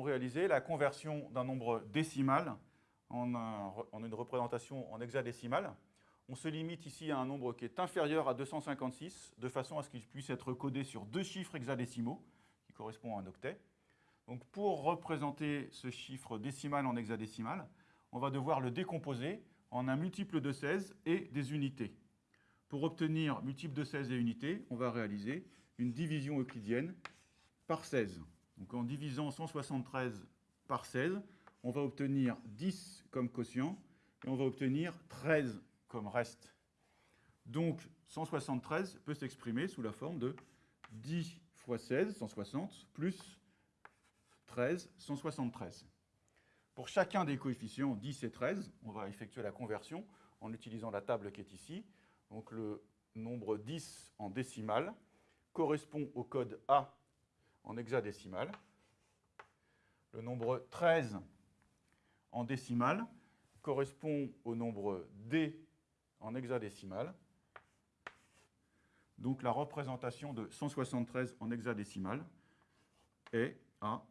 réaliser la conversion d'un nombre décimal en, une représentation en hexadécimal. On se limite ici à un nombre qui est inférieur à 256, de façon à ce qu'il puisse être codé sur deux chiffres hexadécimaux, qui correspondent à un octet. Donc pour représenter ce chiffre décimal en hexadécimal, on va devoir le décomposer en un multiple de 16 et des unités. Pour obtenir multiple de 16 et unités, on va réaliser une division euclidienne par 16. Donc en divisant 173 par 16, on va obtenir 10 comme quotient et on va obtenir 13 comme reste. Donc 173 peut s'exprimer sous la forme de 10 fois 16, 160, plus 13, 173. Pour chacun des coefficients 10 et 13, on va effectuer la conversion en utilisant la table qui est ici. Donc le nombre 10 en décimale correspond au code A en hexadécimal. Le nombre 13 en décimale correspond au nombre D en hexadécimal. Donc la représentation de 173 en hexadécimal est à